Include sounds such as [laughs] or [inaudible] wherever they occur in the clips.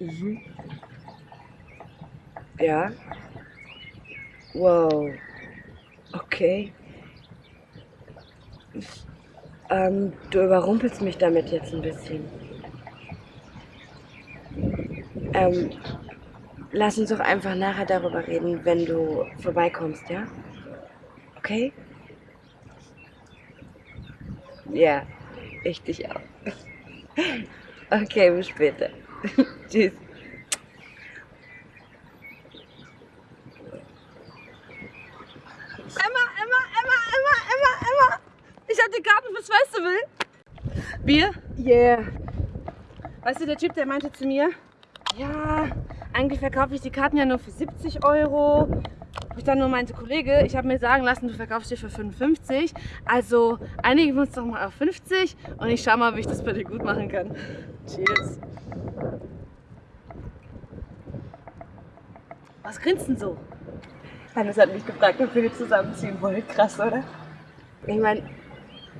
Mhm. Ja. Wow. Okay. Ähm, du überrumpelst mich damit jetzt ein bisschen. Ähm, lass uns doch einfach nachher darüber reden, wenn du vorbeikommst, ja? Okay? Ja, ich dich auch. [laughs] Okay, bis später. [laughs] Tschüss. Emma, Emma, Emma, Emma, Emma, Emma. Ich hab die Karten fürs Festival. Bier? Yeah. Weißt du, der Typ, der meinte zu mir, ja, eigentlich verkaufe ich die Karten ja nur für 70 Euro. Ich dann nur meinte, Kollege, ich habe mir sagen lassen, du verkaufst die für 55. Also einigen wir uns doch mal auf 50 und ich schau mal, wie ich das bei dir gut machen kann. Cheers. Was grinst denn so? Hannes hat mich gefragt, ob wir zusammenziehen wollen. Krass, oder? Ich meine,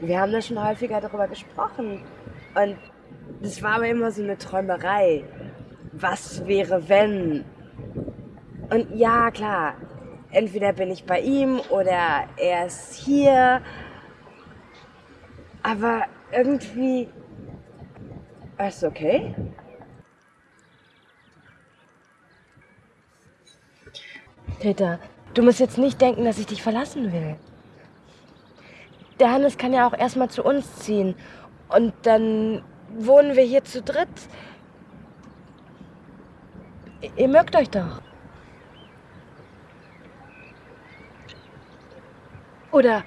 wir haben da schon häufiger darüber gesprochen. Und das war aber immer so eine Träumerei. Was wäre, wenn? Und ja, klar, entweder bin ich bei ihm oder er ist hier. Aber irgendwie. Ist okay? Peter, du musst jetzt nicht denken, dass ich dich verlassen will. Der Hannes kann ja auch erstmal zu uns ziehen. Und dann wohnen wir hier zu dritt. Ihr mögt euch doch. Oder,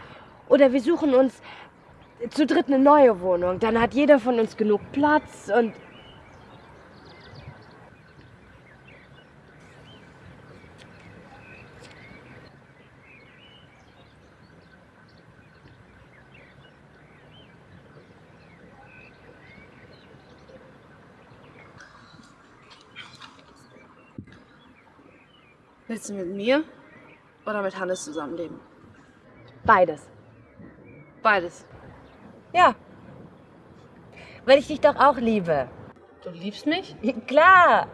oder wir suchen uns zu dritt eine neue Wohnung. Dann hat jeder von uns genug Platz und. Willst du mit mir oder mit Hannes zusammenleben? Beides. Beides. Ja. Weil ich dich doch auch liebe. Du liebst mich? Klar.